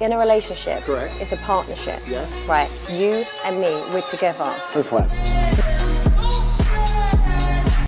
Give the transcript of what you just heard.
In a relationship, Correct. it's a partnership. Yes. Right, you and me, we're together. Since when?